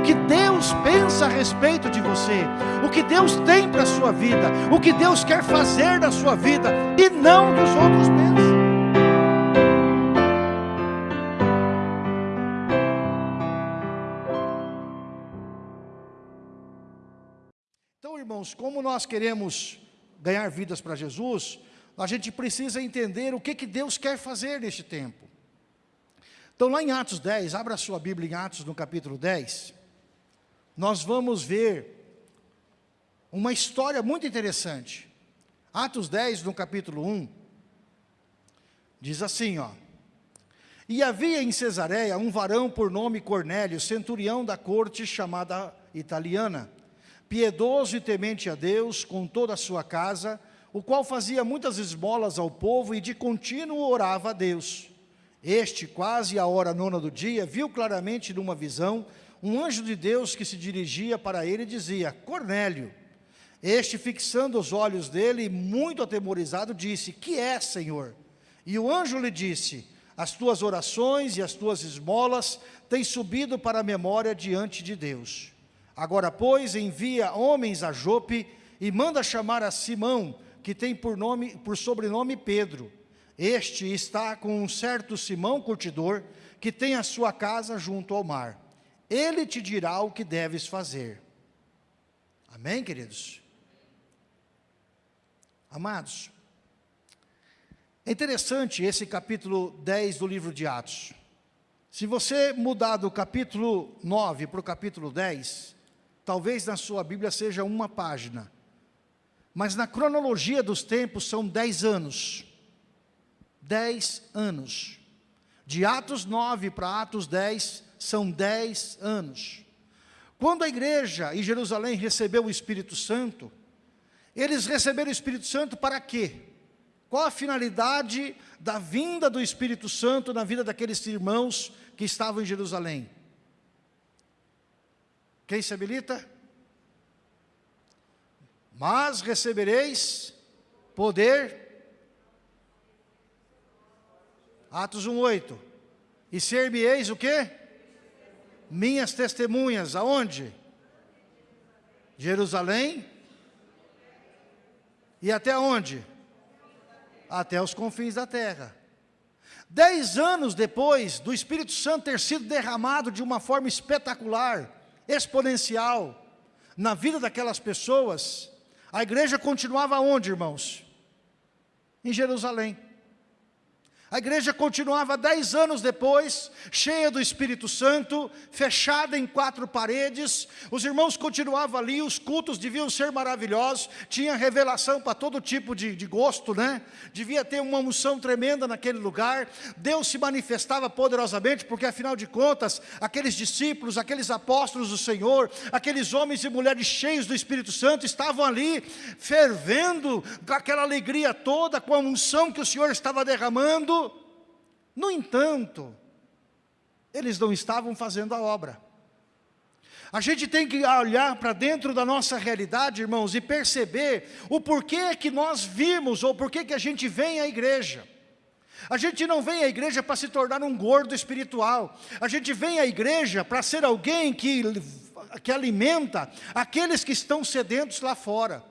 o que Deus pensa a respeito de você, o que Deus tem para a sua vida, o que Deus quer fazer na sua vida, e não dos outros pensam. Então, irmãos, como nós queremos ganhar vidas para Jesus, a gente precisa entender o que, que Deus quer fazer neste tempo. Então, lá em Atos 10, abra a sua Bíblia em Atos, no capítulo 10, nós vamos ver uma história muito interessante. Atos 10, no capítulo 1, diz assim, ó. E havia em Cesareia um varão por nome Cornélio, centurião da corte chamada italiana, piedoso e temente a Deus com toda a sua casa, o qual fazia muitas esmolas ao povo e de contínuo orava a Deus. Este, quase à hora nona do dia, viu claramente numa visão um anjo de Deus que se dirigia para ele dizia, Cornélio. Este, fixando os olhos dele, muito atemorizado, disse, que é, Senhor? E o anjo lhe disse, as tuas orações e as tuas esmolas têm subido para a memória diante de Deus. Agora, pois, envia homens a Jope e manda chamar a Simão, que tem por, nome, por sobrenome Pedro. Este está com um certo Simão curtidor, que tem a sua casa junto ao mar. Ele te dirá o que deves fazer. Amém, queridos? Amados, é interessante esse capítulo 10 do livro de Atos. Se você mudar do capítulo 9 para o capítulo 10, talvez na sua Bíblia seja uma página. Mas na cronologia dos tempos são 10 anos. 10 anos. De Atos 9 para Atos 10 são 10 anos. Quando a igreja em Jerusalém recebeu o Espírito Santo, eles receberam o Espírito Santo para quê? Qual a finalidade da vinda do Espírito Santo na vida daqueles irmãos que estavam em Jerusalém? Quem se habilita? Mas recebereis poder. Atos 1,8. E ser-me-eis o quê? Minhas testemunhas, aonde? Jerusalém. E até onde? Até os confins da terra. Dez anos depois do Espírito Santo ter sido derramado de uma forma espetacular, exponencial, na vida daquelas pessoas, a igreja continuava onde, irmãos? Em Jerusalém. A igreja continuava dez anos depois, cheia do Espírito Santo, fechada em quatro paredes, os irmãos continuavam ali, os cultos deviam ser maravilhosos, tinha revelação para todo tipo de, de gosto, né? Devia ter uma unção tremenda naquele lugar, Deus se manifestava poderosamente, porque afinal de contas, aqueles discípulos, aqueles apóstolos do Senhor, aqueles homens e mulheres cheios do Espírito Santo, estavam ali, fervendo, com aquela alegria toda, com a unção que o Senhor estava derramando, no entanto, eles não estavam fazendo a obra. A gente tem que olhar para dentro da nossa realidade, irmãos, e perceber o porquê que nós vimos, ou porquê que a gente vem à igreja. A gente não vem à igreja para se tornar um gordo espiritual. A gente vem à igreja para ser alguém que, que alimenta aqueles que estão sedentos lá fora.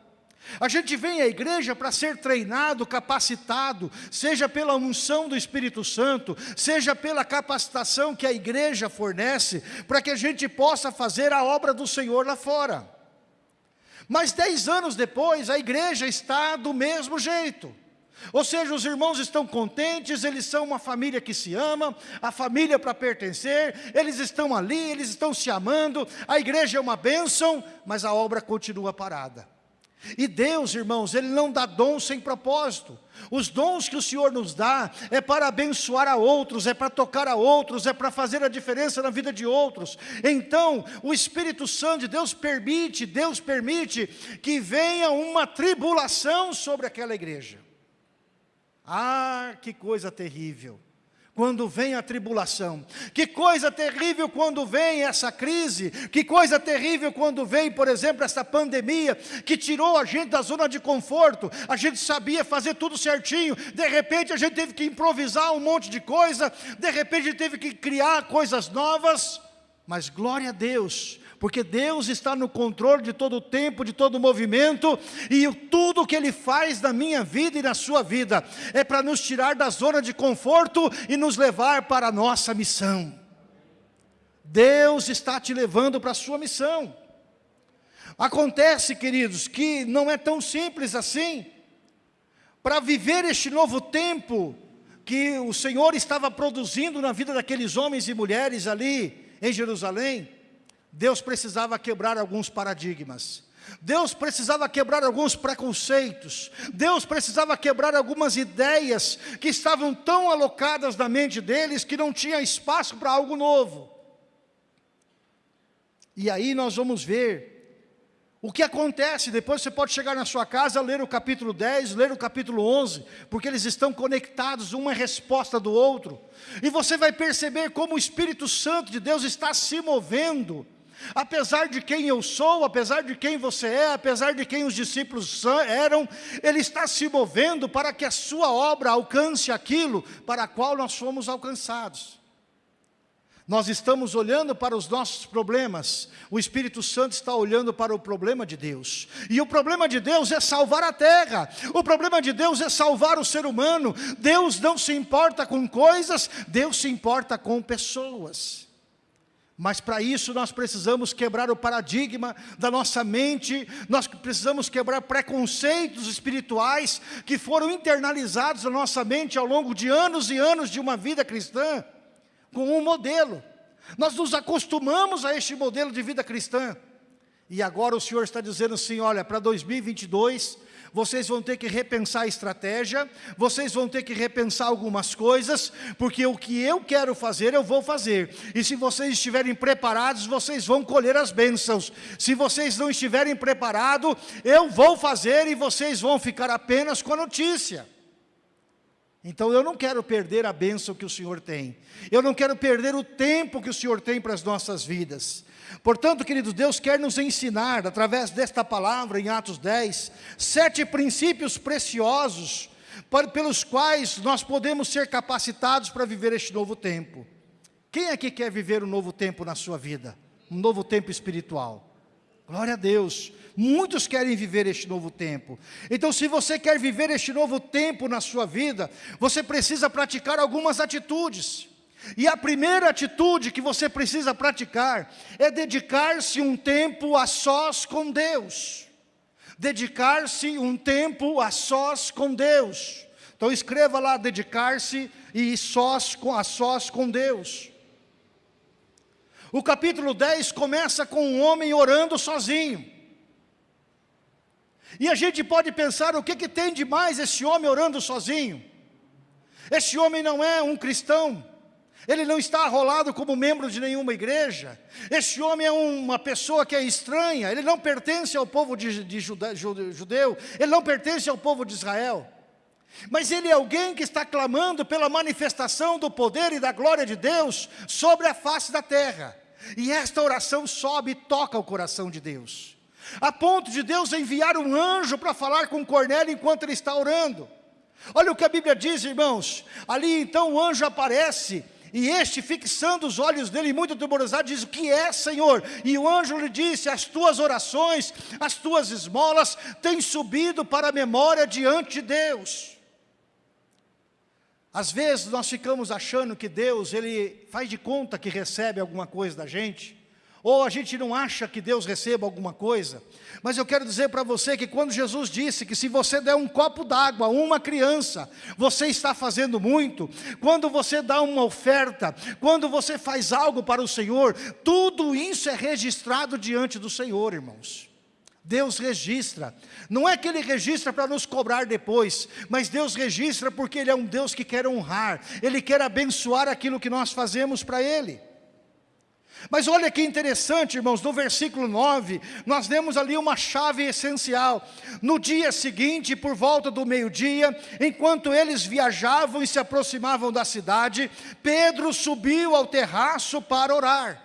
A gente vem à igreja para ser treinado, capacitado, seja pela unção do Espírito Santo, seja pela capacitação que a igreja fornece, para que a gente possa fazer a obra do Senhor lá fora. Mas dez anos depois, a igreja está do mesmo jeito. Ou seja, os irmãos estão contentes, eles são uma família que se ama, a família para pertencer, eles estão ali, eles estão se amando, a igreja é uma bênção, mas a obra continua parada. E Deus, irmãos, Ele não dá dons sem propósito. Os dons que o Senhor nos dá é para abençoar a outros, é para tocar a outros, é para fazer a diferença na vida de outros. Então, o Espírito Santo de Deus permite, Deus permite que venha uma tribulação sobre aquela igreja. Ah, que coisa terrível quando vem a tribulação. Que coisa terrível quando vem essa crise. Que coisa terrível quando vem, por exemplo, essa pandemia que tirou a gente da zona de conforto. A gente sabia fazer tudo certinho. De repente a gente teve que improvisar um monte de coisa. De repente a gente teve que criar coisas novas. Mas glória a Deus, porque Deus está no controle de todo o tempo, de todo o movimento, e tudo que Ele faz na minha vida e na sua vida, é para nos tirar da zona de conforto e nos levar para a nossa missão. Deus está te levando para a sua missão. Acontece, queridos, que não é tão simples assim. Para viver este novo tempo que o Senhor estava produzindo na vida daqueles homens e mulheres ali em Jerusalém, Deus precisava quebrar alguns paradigmas. Deus precisava quebrar alguns preconceitos, Deus precisava quebrar algumas ideias que estavam tão alocadas na mente deles que não tinha espaço para algo novo. E aí nós vamos ver o que acontece, depois você pode chegar na sua casa, ler o capítulo 10, ler o capítulo 11, porque eles estão conectados, uma é resposta do outro. E você vai perceber como o Espírito Santo de Deus está se movendo, apesar de quem eu sou, apesar de quem você é, apesar de quem os discípulos eram, Ele está se movendo para que a sua obra alcance aquilo para qual nós fomos alcançados. Nós estamos olhando para os nossos problemas, o Espírito Santo está olhando para o problema de Deus. E o problema de Deus é salvar a terra, o problema de Deus é salvar o ser humano. Deus não se importa com coisas, Deus se importa com pessoas. Mas para isso nós precisamos quebrar o paradigma da nossa mente, nós precisamos quebrar preconceitos espirituais que foram internalizados na nossa mente ao longo de anos e anos de uma vida cristã com um modelo. Nós nos acostumamos a este modelo de vida cristã. E agora o Senhor está dizendo assim, olha, para 2022, vocês vão ter que repensar a estratégia, vocês vão ter que repensar algumas coisas, porque o que eu quero fazer, eu vou fazer. E se vocês estiverem preparados, vocês vão colher as bênçãos. Se vocês não estiverem preparados, eu vou fazer e vocês vão ficar apenas com a notícia. Então eu não quero perder a bênção que o Senhor tem. Eu não quero perder o tempo que o Senhor tem para as nossas vidas. Portanto, queridos, Deus quer nos ensinar, através desta palavra, em Atos 10, sete princípios preciosos, pelos quais nós podemos ser capacitados para viver este novo tempo. Quem aqui quer viver um novo tempo na sua vida? Um novo tempo espiritual? Glória a Deus. Muitos querem viver este novo tempo. Então, se você quer viver este novo tempo na sua vida, você precisa praticar algumas atitudes. E a primeira atitude que você precisa praticar é dedicar-se um tempo a sós com Deus. Dedicar-se um tempo a sós com Deus. Então escreva lá, dedicar-se e sós com, a sós com Deus. O capítulo 10 começa com um homem orando sozinho. E a gente pode pensar, o que, que tem de mais esse homem orando sozinho? Esse homem não é um cristão, ele não está arrolado como membro de nenhuma igreja, esse homem é uma pessoa que é estranha, ele não pertence ao povo de, de jude, judeu, ele não pertence ao povo de Israel. Mas ele é alguém que está clamando pela manifestação do poder e da glória de Deus sobre a face da terra. E esta oração sobe e toca o coração de Deus a ponto de Deus enviar um anjo para falar com Cornélio enquanto ele está orando. Olha o que a Bíblia diz, irmãos. Ali então o anjo aparece e este, fixando os olhos dele, muito temorizado, diz: O que é, Senhor? E o anjo lhe disse: As tuas orações, as tuas esmolas têm subido para a memória diante de Deus. Às vezes nós ficamos achando que Deus, Ele faz de conta que recebe alguma coisa da gente, ou a gente não acha que Deus receba alguma coisa, mas eu quero dizer para você que quando Jesus disse que se você der um copo d'água a uma criança, você está fazendo muito, quando você dá uma oferta, quando você faz algo para o Senhor, tudo isso é registrado diante do Senhor, irmãos. Deus registra, não é que Ele registra para nos cobrar depois, mas Deus registra porque Ele é um Deus que quer honrar, Ele quer abençoar aquilo que nós fazemos para Ele. Mas olha que interessante, irmãos, no versículo 9, nós vemos ali uma chave essencial. No dia seguinte, por volta do meio-dia, enquanto eles viajavam e se aproximavam da cidade, Pedro subiu ao terraço para orar.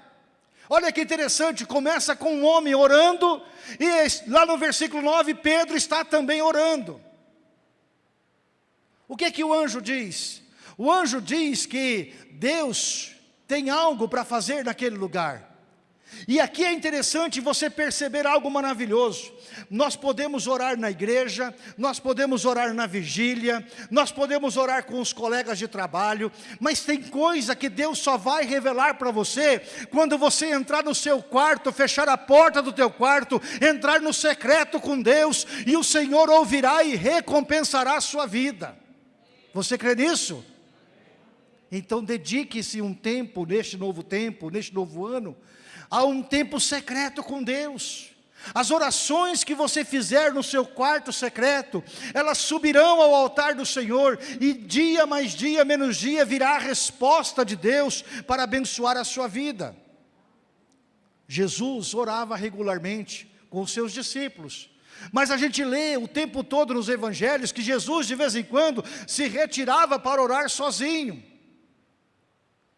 Olha que interessante, começa com um homem orando, e lá no versículo 9, Pedro está também orando. O que é que o anjo diz? O anjo diz que Deus tem algo para fazer naquele lugar. E aqui é interessante você perceber algo maravilhoso. Nós podemos orar na igreja, nós podemos orar na vigília, nós podemos orar com os colegas de trabalho, mas tem coisa que Deus só vai revelar para você quando você entrar no seu quarto, fechar a porta do teu quarto, entrar no secreto com Deus e o Senhor ouvirá e recompensará a sua vida. Você crê nisso? Então dedique-se um tempo, neste novo tempo, neste novo ano, a um tempo secreto com Deus. As orações que você fizer no seu quarto secreto, elas subirão ao altar do Senhor, e dia mais dia, menos dia, virá a resposta de Deus para abençoar a sua vida. Jesus orava regularmente com os seus discípulos, mas a gente lê o tempo todo nos evangelhos que Jesus de vez em quando se retirava para orar sozinho.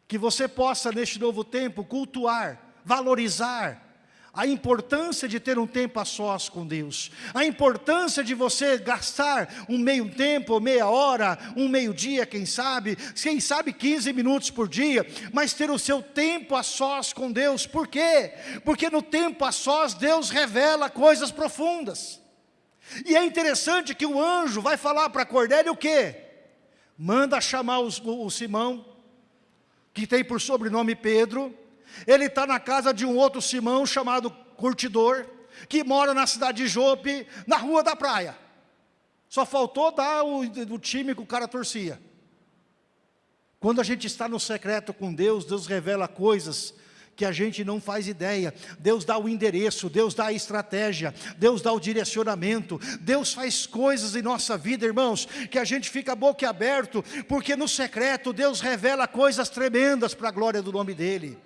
Que você possa neste novo tempo cultuar valorizar a importância de ter um tempo a sós com Deus, a importância de você gastar um meio tempo, meia hora, um meio dia, quem sabe, quem sabe 15 minutos por dia, mas ter o seu tempo a sós com Deus, por quê? Porque no tempo a sós Deus revela coisas profundas, e é interessante que o anjo vai falar para Cornélio o quê? Manda chamar os, o, o Simão, que tem por sobrenome Pedro, ele está na casa de um outro Simão chamado Curtidor, que mora na cidade de Jope, na rua da praia. Só faltou dar o, o time que o cara torcia. Quando a gente está no secreto com Deus, Deus revela coisas que a gente não faz ideia. Deus dá o endereço, Deus dá a estratégia, Deus dá o direcionamento, Deus faz coisas em nossa vida, irmãos, que a gente fica boca aberto, porque no secreto Deus revela coisas tremendas para a glória do nome dEle.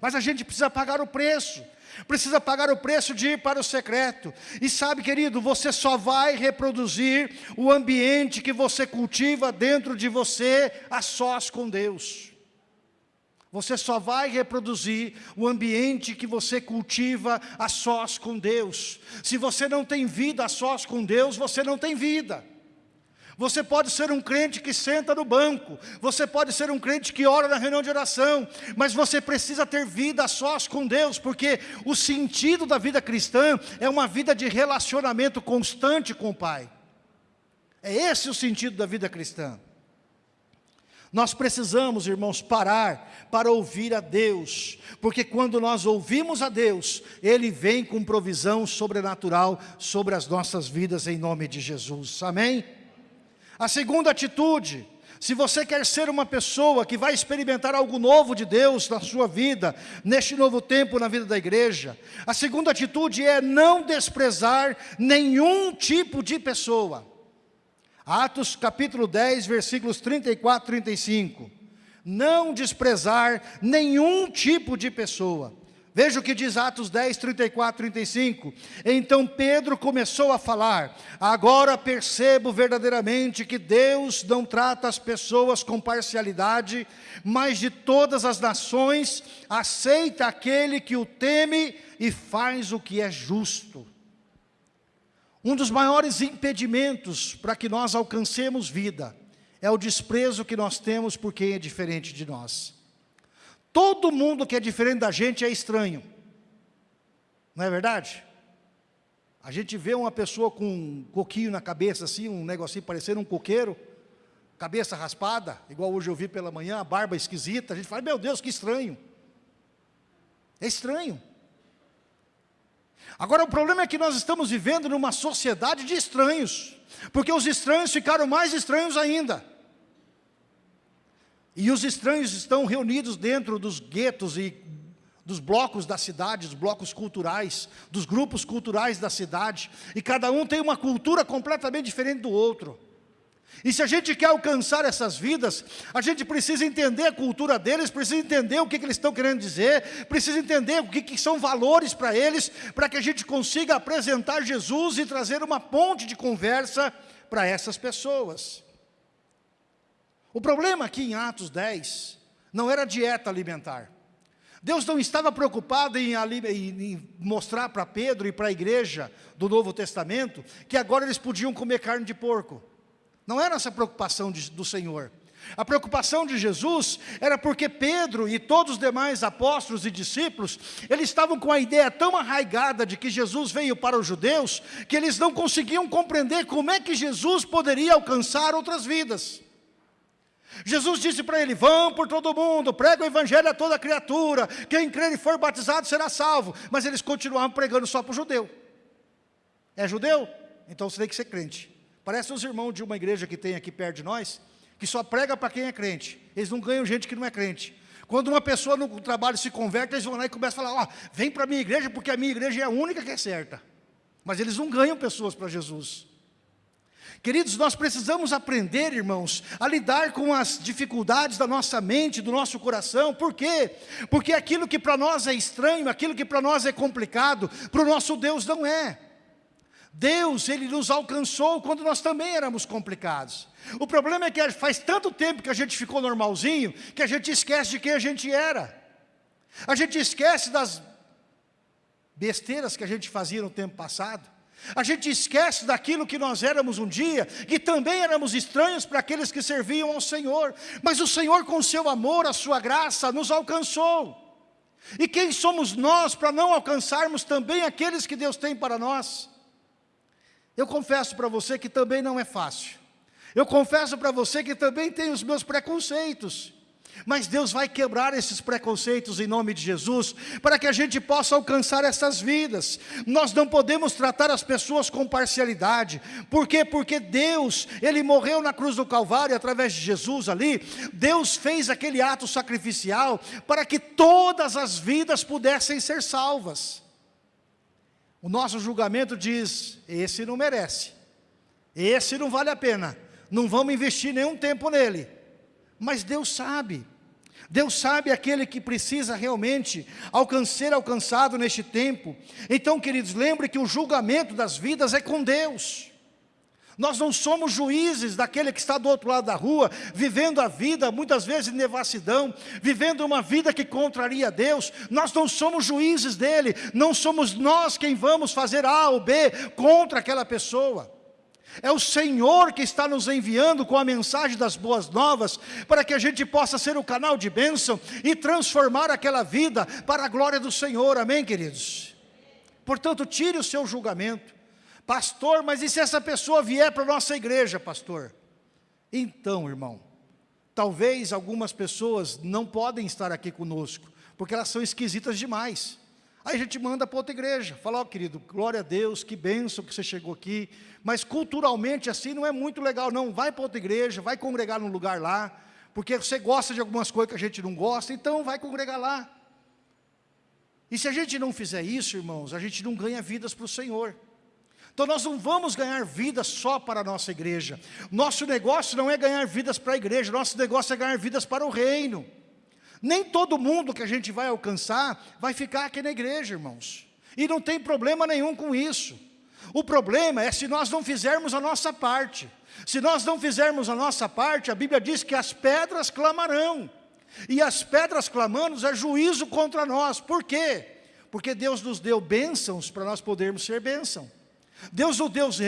Mas a gente precisa pagar o preço. Precisa pagar o preço de ir para o secreto. E sabe, querido, você só vai reproduzir o ambiente que você cultiva dentro de você a sós com Deus. Você só vai reproduzir o ambiente que você cultiva a sós com Deus. Se você não tem vida a sós com Deus, você não tem vida. Você pode ser um crente que senta no banco, você pode ser um crente que ora na reunião de oração, mas você precisa ter vida a sós com Deus, porque o sentido da vida cristã é uma vida de relacionamento constante com o Pai. É esse o sentido da vida cristã. Nós precisamos, irmãos, parar para ouvir a Deus, porque quando nós ouvimos a Deus, Ele vem com provisão sobrenatural sobre as nossas vidas em nome de Jesus. Amém? A segunda atitude, se você quer ser uma pessoa que vai experimentar algo novo de Deus na sua vida, neste novo tempo na vida da igreja, a segunda atitude é não desprezar nenhum tipo de pessoa. Atos capítulo 10, versículos 34 e 35. Não desprezar nenhum tipo de pessoa. Veja o que diz Atos 10, 34, 35. Então Pedro começou a falar, agora percebo verdadeiramente que Deus não trata as pessoas com parcialidade, mas de todas as nações aceita aquele que o teme e faz o que é justo. Um dos maiores impedimentos para que nós alcancemos vida é o desprezo que nós temos por quem é diferente de nós. Todo mundo que é diferente da gente é estranho. Não é verdade? A gente vê uma pessoa com um coquinho na cabeça, assim, um negocinho parecendo um coqueiro, cabeça raspada, igual hoje eu vi pela manhã, barba esquisita, a gente fala, meu Deus, que estranho. É estranho. Agora o problema é que nós estamos vivendo numa sociedade de estranhos, porque os estranhos ficaram mais estranhos ainda. E os estranhos estão reunidos dentro dos guetos e dos blocos da cidade, dos blocos culturais, dos grupos culturais da cidade, e cada um tem uma cultura completamente diferente do outro. E se a gente quer alcançar essas vidas, a gente precisa entender a cultura deles, precisa entender o que, que eles estão querendo dizer, precisa entender o que, que são valores para eles, para que a gente consiga apresentar Jesus e trazer uma ponte de conversa para essas pessoas. O problema aqui em Atos 10 não era dieta alimentar. Deus não estava preocupado em, em mostrar para Pedro e para a igreja do Novo Testamento que agora eles podiam comer carne de porco. Não era essa preocupação de, do Senhor. A preocupação de Jesus era porque Pedro e todos os demais apóstolos e discípulos, eles estavam com a ideia tão arraigada de que Jesus veio para os judeus, que eles não conseguiam compreender como é que Jesus poderia alcançar outras vidas. Jesus disse para ele, vão por todo mundo, prega o evangelho a toda criatura, quem crer e for batizado será salvo. Mas eles continuavam pregando só para o judeu. É judeu? Então você tem que ser crente. Parece os irmãos de uma igreja que tem aqui perto de nós, que só prega para quem é crente. Eles não ganham gente que não é crente. Quando uma pessoa no trabalho se converte, eles vão lá e começam a falar, ó, oh, vem para a minha igreja, porque a minha igreja é a única que é certa. Mas eles não ganham pessoas para Jesus. Queridos, nós precisamos aprender, irmãos, a lidar com as dificuldades da nossa mente, do nosso coração. Por quê? Porque aquilo que para nós é estranho, aquilo que para nós é complicado, para o nosso Deus não é. Deus, Ele nos alcançou quando nós também éramos complicados. O problema é que faz tanto tempo que a gente ficou normalzinho, que a gente esquece de quem a gente era. A gente esquece das besteiras que a gente fazia no tempo passado. A gente esquece daquilo que nós éramos um dia, que também éramos estranhos para aqueles que serviam ao Senhor. Mas o Senhor, com seu amor, a sua graça, nos alcançou. E quem somos nós para não alcançarmos também aqueles que Deus tem para nós? Eu confesso para você que também não é fácil. Eu confesso para você que também tenho os meus preconceitos. Mas Deus vai quebrar esses preconceitos em nome de Jesus, para que a gente possa alcançar essas vidas. Nós não podemos tratar as pessoas com parcialidade. Por quê? Porque Deus, Ele morreu na cruz do Calvário, através de Jesus ali, Deus fez aquele ato sacrificial, para que todas as vidas pudessem ser salvas. O nosso julgamento diz, esse não merece, esse não vale a pena, não vamos investir nenhum tempo nele. Mas Deus sabe, Deus sabe aquele que precisa realmente alcançar alcançado neste tempo. Então, queridos, lembre que o julgamento das vidas é com Deus. Nós não somos juízes daquele que está do outro lado da rua, vivendo a vida, muitas vezes em devassidão, vivendo uma vida que contraria Deus. Nós não somos juízes dele, não somos nós quem vamos fazer A ou B contra aquela pessoa. É o Senhor que está nos enviando com a mensagem das boas novas, para que a gente possa ser o canal de bênção e transformar aquela vida para a glória do Senhor, amém queridos? Portanto, tire o seu julgamento, pastor, mas e se essa pessoa vier para a nossa igreja, pastor? Então, irmão, talvez algumas pessoas não podem estar aqui conosco, porque elas são esquisitas demais. Aí a gente manda para outra igreja, fala, ó oh, querido, glória a Deus, que bênção que você chegou aqui, mas culturalmente assim não é muito legal não, vai para outra igreja, vai congregar num lugar lá, porque você gosta de algumas coisas que a gente não gosta, então vai congregar lá. E se a gente não fizer isso, irmãos, a gente não ganha vidas para o Senhor. Então nós não vamos ganhar vidas só para a nossa igreja. Nosso negócio não é ganhar vidas para a igreja, nosso negócio é ganhar vidas para o reino. Nem todo mundo que a gente vai alcançar vai ficar aqui na igreja, irmãos. E não tem problema nenhum com isso. O problema é se nós não fizermos a nossa parte. Se nós não fizermos a nossa parte, a Bíblia diz que as pedras clamarão. E as pedras clamando é juízo contra nós. Por quê? Porque Deus nos deu bênçãos para nós podermos ser bênção. Deus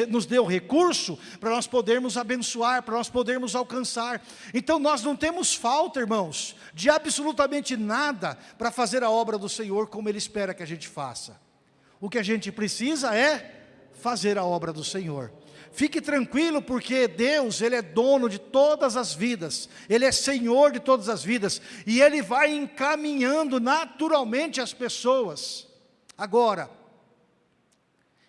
nos deu recurso para nós podermos abençoar, para nós podermos alcançar. Então nós não temos falta, irmãos, de absolutamente nada para fazer a obra do Senhor como Ele espera que a gente faça. O que a gente precisa é fazer a obra do Senhor. Fique tranquilo porque Deus, Ele é dono de todas as vidas, Ele é Senhor de todas as vidas, e Ele vai encaminhando naturalmente as pessoas. Agora,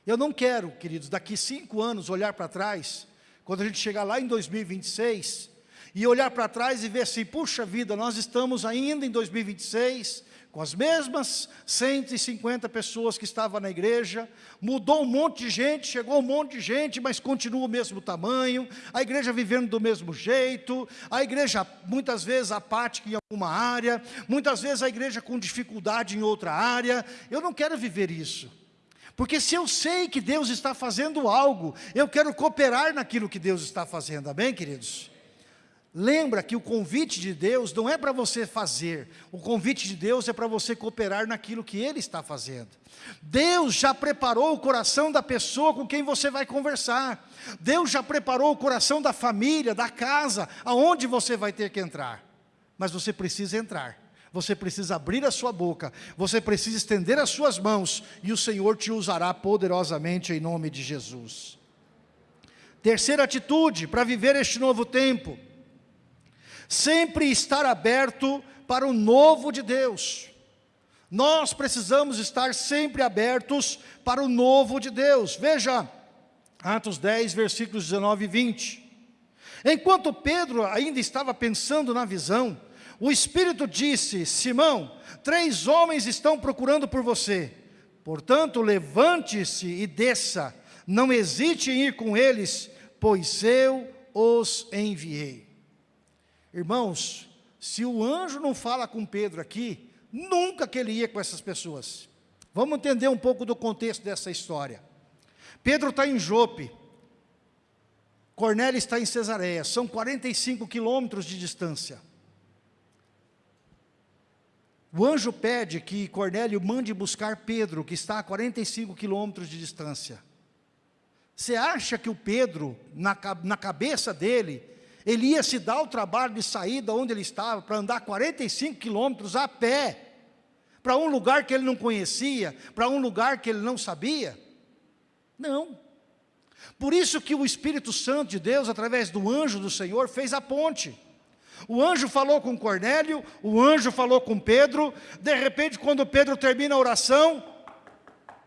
eu não quero, queridos, daqui cinco anos olhar para trás, quando a gente chegar lá em 2026, e olhar para trás e ver assim, puxa vida, nós estamos ainda em 2026, com as mesmas 150 pessoas que estavam na igreja, mudou um monte de gente, chegou um monte de gente, mas continua o mesmo tamanho, a igreja vivendo do mesmo jeito, a igreja muitas vezes apática em alguma área, muitas vezes a igreja com dificuldade em outra área, eu não quero viver isso. Porque se eu sei que Deus está fazendo algo, eu quero cooperar naquilo que Deus está fazendo, amém queridos? Lembra que o convite de Deus não é para você fazer, o convite de Deus é para você cooperar naquilo que Ele está fazendo. Deus já preparou o coração da pessoa com quem você vai conversar. Deus já preparou o coração da família, da casa, aonde você vai ter que entrar. Mas você precisa entrar, você precisa abrir a sua boca, você precisa estender as suas mãos e o Senhor te usará poderosamente em nome de Jesus. Terceira atitude para viver este novo tempo sempre estar aberto para o novo de Deus. Nós precisamos estar sempre abertos para o novo de Deus. Veja, Atos 10, versículos 19 e 20. Enquanto Pedro ainda estava pensando na visão, o Espírito disse, Simão, três homens estão procurando por você. Portanto, levante-se e desça, não hesite em ir com eles, pois eu os enviei. Irmãos, se o anjo não fala com Pedro aqui, nunca que ele ia com essas pessoas. Vamos entender um pouco do contexto dessa história. Pedro está em Jope, Cornélio está em Cesareia, são 45 quilômetros de distância. O anjo pede que Cornélio mande buscar Pedro, que está a 45 quilômetros de distância. Você acha que o Pedro, na, na cabeça dele, ele ia se dar o trabalho de sair de onde ele estava para andar 45 quilômetros a pé, para um lugar que ele não conhecia, para um lugar que ele não sabia? Não. Por isso que o Espírito Santo de Deus, através do anjo do Senhor, fez a ponte. O anjo falou com Cornélio, o anjo falou com Pedro, de repente quando Pedro termina a oração,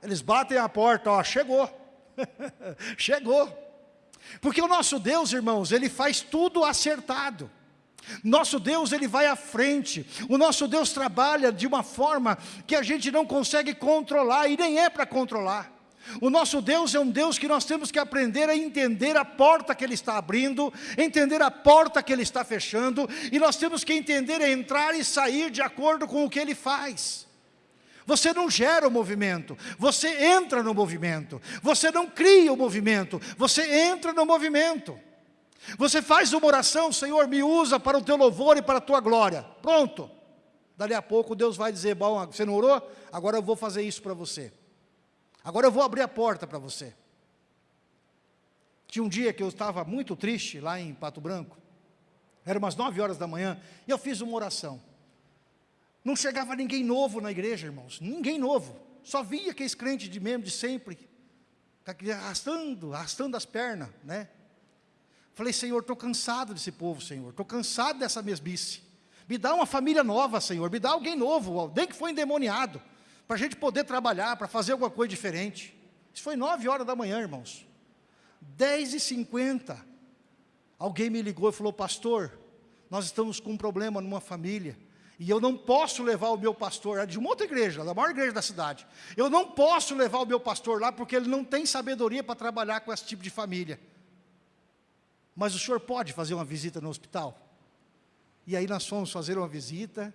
eles batem a porta, ó, chegou, chegou. Porque o nosso Deus, irmãos, Ele faz tudo acertado. Nosso Deus, Ele vai à frente. O nosso Deus trabalha de uma forma que a gente não consegue controlar e nem é para controlar. O nosso Deus é um Deus que nós temos que aprender a entender a porta que Ele está abrindo, entender a porta que Ele está fechando, e nós temos que entender entrar e sair de acordo com o que Ele faz. Você não gera o movimento, você entra no movimento. Você não cria o movimento, você entra no movimento. Você faz uma oração, Senhor, me usa para o teu louvor e para a tua glória. Pronto. Dali a pouco Deus vai dizer, bom, você não orou? Agora eu vou fazer isso para você. Agora eu vou abrir a porta para você. Tinha um dia que eu estava muito triste lá em Pato Branco. Era umas nove horas da manhã e eu fiz uma oração. Não chegava ninguém novo na igreja, irmãos. Ninguém novo. Só via aqueles crentes de mesmo, de sempre. Arrastando, arrastando as pernas, né? Falei, Senhor, estou cansado desse povo, Senhor. Estou cansado dessa mesmice. Me dá uma família nova, Senhor. Me dá alguém novo, alguém que foi endemoniado. Para a gente poder trabalhar, para fazer alguma coisa diferente. Isso foi nove horas da manhã, irmãos. Dez e cinquenta. Alguém me ligou e falou, pastor, nós estamos com um problema numa família. E eu não posso levar o meu pastor, é de uma outra igreja, da maior igreja da cidade. Eu não posso levar o meu pastor lá porque ele não tem sabedoria para trabalhar com esse tipo de família. Mas o senhor pode fazer uma visita no hospital? E aí nós fomos fazer uma visita,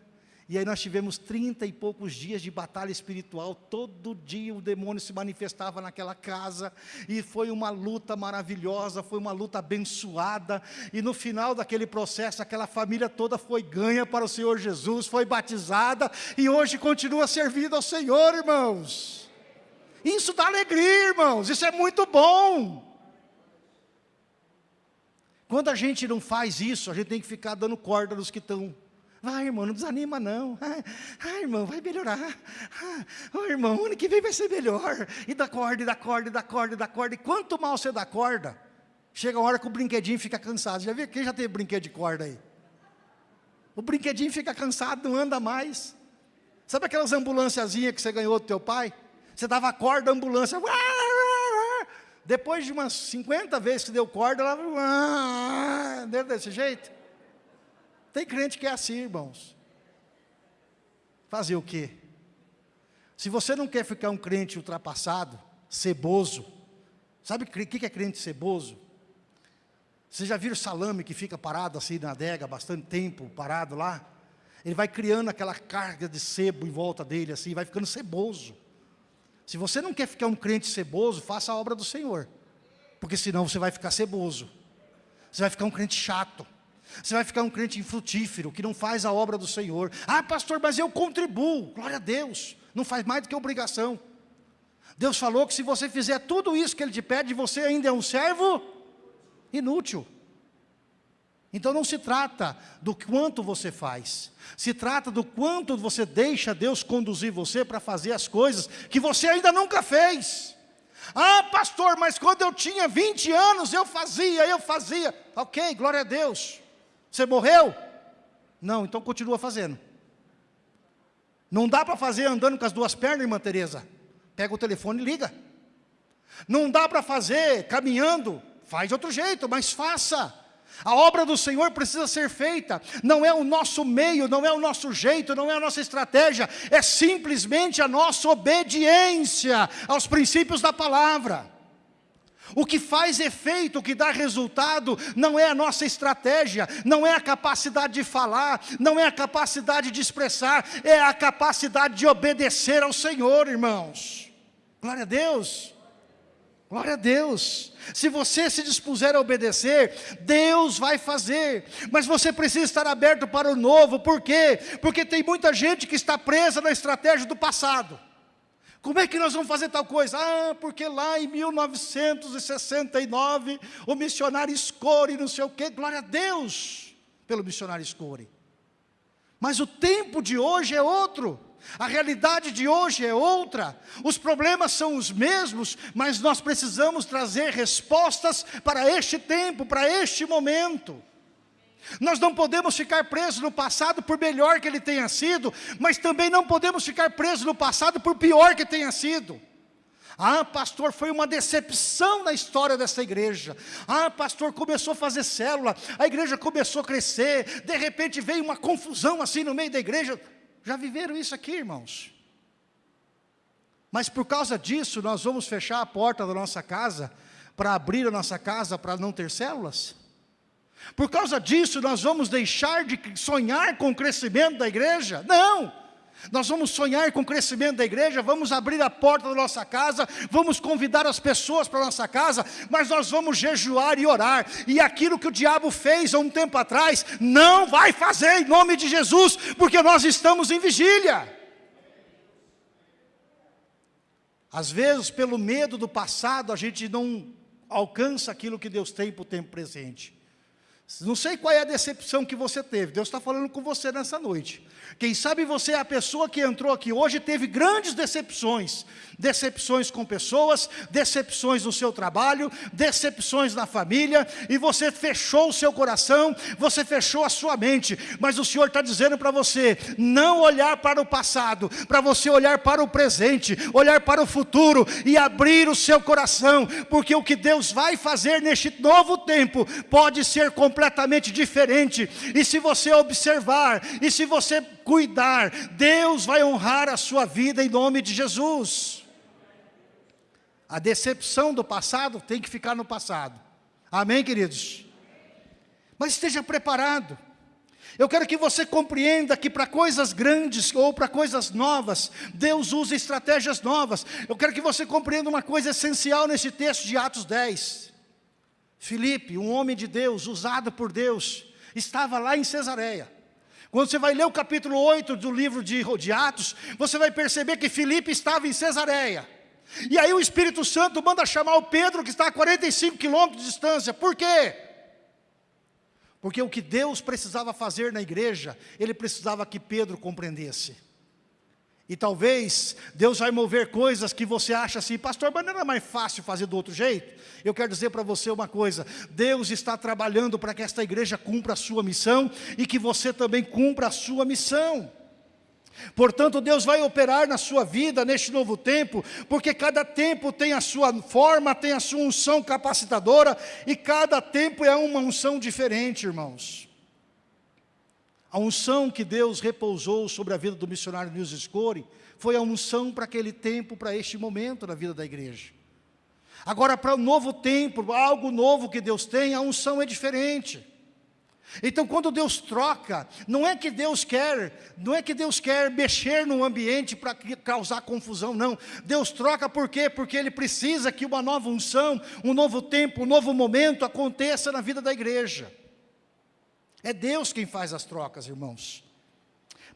e aí nós tivemos trinta e poucos dias de batalha espiritual, todo dia o demônio se manifestava naquela casa, e foi uma luta maravilhosa, foi uma luta abençoada, e no final daquele processo, aquela família toda foi ganha para o Senhor Jesus, foi batizada, e hoje continua servindo ao Senhor, irmãos. Isso dá alegria, irmãos, isso é muito bom. Quando a gente não faz isso, a gente tem que ficar dando corda nos que estão Vai, irmão, não desanima não. Ah, ah irmão, vai melhorar. Ah, oh, irmão, ano que vem vai ser melhor. E dá corda, e dá corda, e dá corda, e dá corda. E quanto mal você dá corda, chega a hora que o brinquedinho fica cansado. Já viu? Quem já teve brinquedo de corda aí? O brinquedinho fica cansado, não anda mais. Sabe aquelas ambulânciazinhas que você ganhou do teu pai? Você dava corda, ambulância. Depois de umas 50 vezes que deu corda, ela. Desse jeito? Tem crente que é assim, irmãos. Fazer o quê? Se você não quer ficar um crente ultrapassado, ceboso, sabe o que é crente ceboso? Vocês já viram salame que fica parado assim na adega, bastante tempo parado lá? Ele vai criando aquela carga de sebo em volta dele, assim, vai ficando ceboso. Se você não quer ficar um crente ceboso, faça a obra do Senhor. Porque senão você vai ficar ceboso. Você vai ficar um crente chato. Você vai ficar um crente infrutífero, que não faz a obra do Senhor. Ah, pastor, mas eu contribuo. Glória a Deus. Não faz mais do que obrigação. Deus falou que se você fizer tudo isso que Ele te pede, você ainda é um servo inútil. Então não se trata do quanto você faz, se trata do quanto você deixa Deus conduzir você para fazer as coisas que você ainda nunca fez. Ah, pastor, mas quando eu tinha 20 anos eu fazia, eu fazia. Ok, glória a Deus. Você morreu? Não, então continua fazendo. Não dá para fazer andando com as duas pernas, irmã Tereza. Pega o telefone e liga. Não dá para fazer caminhando, faz de outro jeito, mas faça. A obra do Senhor precisa ser feita, não é o nosso meio, não é o nosso jeito, não é a nossa estratégia, é simplesmente a nossa obediência aos princípios da palavra. O que faz efeito, o que dá resultado, não é a nossa estratégia, não é a capacidade de falar, não é a capacidade de expressar, é a capacidade de obedecer ao Senhor, irmãos. Glória a Deus. Glória a Deus. Se você se dispuser a obedecer, Deus vai fazer. Mas você precisa estar aberto para o novo. Por quê? Porque tem muita gente que está presa na estratégia do passado. Como é que nós vamos fazer tal coisa? Ah, porque lá em 1969, o missionário Score, não sei o quê, glória a Deus pelo missionário Score. Mas o tempo de hoje é outro. A realidade de hoje é outra, os problemas são os mesmos, mas nós precisamos trazer respostas para este tempo, para este momento. Nós não podemos ficar presos no passado por melhor que ele tenha sido, mas também não podemos ficar presos no passado por pior que tenha sido. Ah, pastor, foi uma decepção na história dessa igreja. Ah, pastor, começou a fazer célula, a igreja começou a crescer, de repente veio uma confusão assim no meio da igreja. Já viveram isso aqui, irmãos? Mas por causa disso, nós vamos fechar a porta da nossa casa, para abrir a nossa casa para não ter células? Por causa disso, nós vamos deixar de sonhar com o crescimento da igreja? Não! Nós vamos sonhar com o crescimento da igreja, vamos abrir a porta da nossa casa, vamos convidar as pessoas para a nossa casa, mas nós vamos jejuar e orar, e aquilo que o diabo fez há um tempo atrás, não vai fazer em nome de Jesus, porque nós estamos em vigília. Às vezes, pelo medo do passado, a gente não alcança aquilo que Deus tem para o tempo presente. Não sei qual é a decepção que você teve, Deus está falando com você nessa noite. Quem sabe você é a pessoa que entrou aqui hoje e teve grandes decepções. Decepções com pessoas, decepções no seu trabalho, decepções na família, e você fechou o seu coração, você fechou a sua mente. Mas o Senhor está dizendo para você, não olhar para o passado, para você olhar para o presente, olhar para o futuro e abrir o seu coração, porque o que Deus vai fazer neste novo tempo pode ser completamente diferente. E se você observar, e se você cuidar, Deus vai honrar a sua vida em nome de Jesus. A decepção do passado tem que ficar no passado. Amém, queridos? Mas esteja preparado. Eu quero que você compreenda que para coisas grandes ou para coisas novas, Deus usa estratégias novas. Eu quero que você compreenda uma coisa essencial nesse texto de Atos 10. Filipe, um homem de Deus, usado por Deus, estava lá em Cesareia. Quando você vai ler o capítulo 8 do livro de, de Atos, você vai perceber que Filipe estava em Cesareia. E aí o Espírito Santo manda chamar o Pedro, que está a 45 quilômetros de distância. Por quê? Porque o que Deus precisava fazer na igreja, Ele precisava que Pedro compreendesse. E talvez Deus vai mover coisas que você acha assim, pastor, mas não era mais fácil fazer do outro jeito? Eu quero dizer para você uma coisa, Deus está trabalhando para que esta igreja cumpra a sua missão e que você também cumpra a sua missão. Portanto, Deus vai operar na sua vida neste novo tempo, porque cada tempo tem a sua forma, tem a sua unção capacitadora, e cada tempo é uma unção diferente, irmãos. A unção que Deus repousou sobre a vida do missionário Nils Score foi a unção para aquele tempo, para este momento na vida da igreja. Agora, para o um novo tempo, algo novo que Deus tem, a unção é diferente. Então, quando Deus troca, não é que Deus quer, não é que Deus quer mexer no ambiente para causar confusão, não. Deus troca por quê? Porque Ele precisa que uma nova unção, um novo tempo, um novo momento aconteça na vida da igreja. É Deus quem faz as trocas, irmãos.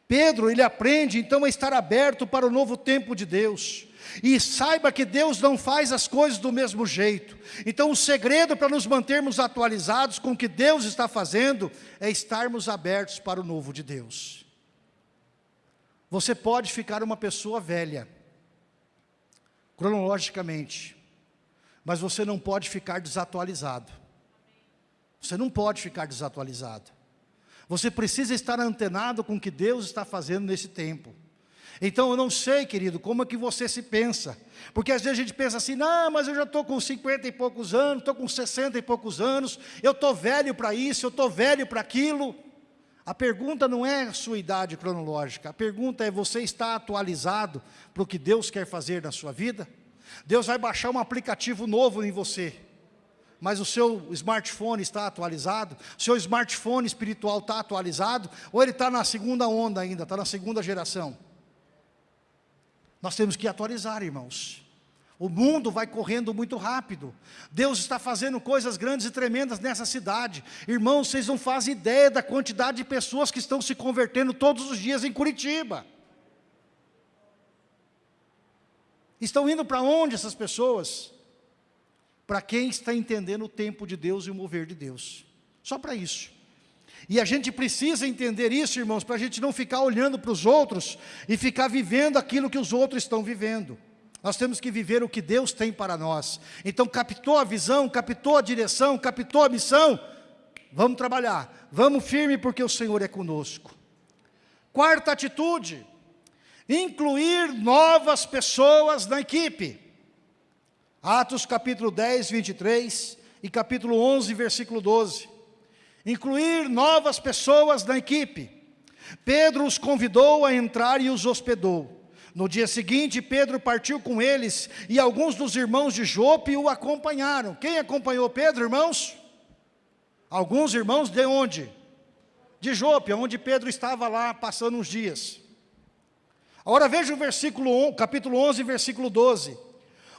Pedro, ele aprende então a estar aberto para o novo tempo de Deus. E saiba que Deus não faz as coisas do mesmo jeito. Então o segredo para nos mantermos atualizados com o que Deus está fazendo é estarmos abertos para o novo de Deus. Você pode ficar uma pessoa velha, cronologicamente, mas você não pode ficar desatualizado. Você não pode ficar desatualizado. Você precisa estar antenado com o que Deus está fazendo nesse tempo. Então eu não sei, querido, como é que você se pensa. Porque às vezes a gente pensa assim, não, mas eu já estou com 50 e poucos anos, estou com 60 e poucos anos, eu estou velho para isso, eu estou velho para aquilo. A pergunta não é a sua idade cronológica, a pergunta é você está atualizado para o que Deus quer fazer na sua vida? Deus vai baixar um aplicativo novo em você, mas o seu smartphone está atualizado? O seu smartphone espiritual está atualizado? Ou ele está na segunda onda ainda, está na segunda geração? Nós temos que atualizar, irmãos. O mundo vai correndo muito rápido. Deus está fazendo coisas grandes e tremendas nessa cidade. Irmãos, vocês não fazem ideia da quantidade de pessoas que estão se convertendo todos os dias em Curitiba. Estão indo para onde essas pessoas? Para quem está entendendo o tempo de Deus e o mover de Deus. Só para isso. E a gente precisa entender isso, irmãos, para a gente não ficar olhando para os outros e ficar vivendo aquilo que os outros estão vivendo. Nós temos que viver o que Deus tem para nós. Então, captou a visão, captou a direção, captou a missão? Vamos trabalhar. Vamos firme porque o Senhor é conosco. Quarta atitude, incluir novas pessoas na equipe. Atos capítulo 10, 23 e capítulo 11, versículo 12. Incluir novas pessoas na equipe. Pedro os convidou a entrar e os hospedou. No dia seguinte, Pedro partiu com eles e alguns dos irmãos de Jope o acompanharam. Quem acompanhou Pedro, irmãos? Alguns irmãos de onde? De Jope, onde Pedro estava lá passando uns dias. Agora veja o versículo, capítulo 11, versículo 12.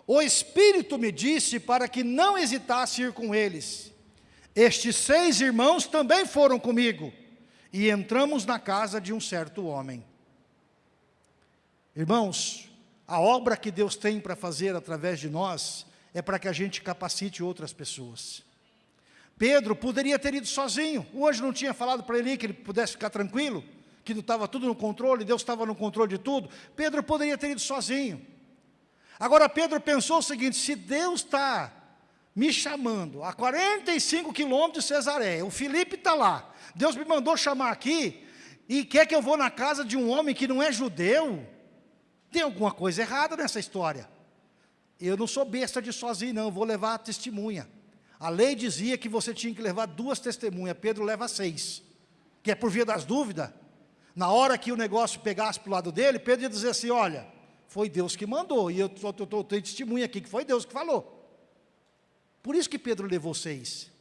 O Espírito me disse para que não hesitasse ir com eles. Estes seis irmãos também foram comigo, e entramos na casa de um certo homem. Irmãos, a obra que Deus tem para fazer através de nós é para que a gente capacite outras pessoas. Pedro poderia ter ido sozinho. O anjo não tinha falado para ele que ele pudesse ficar tranquilo, que estava tudo no controle, Deus estava no controle de tudo. Pedro poderia ter ido sozinho. Agora Pedro pensou o seguinte: se Deus está me chamando a 45 quilômetros de Cesareia, o Felipe está lá, Deus me mandou chamar aqui e quer que eu vou na casa de um homem que não é judeu, tem alguma coisa errada nessa história. Eu não sou besta de sozinho, não, vou levar a testemunha. A lei dizia que você tinha que levar duas testemunhas, Pedro leva seis. Que é por via das dúvidas. Na hora que o negócio pegasse para o lado dele, Pedro ia dizer assim, olha, foi Deus que mandou, e eu tenho testemunha aqui que foi Deus que falou. Por isso que Pedro levou seis.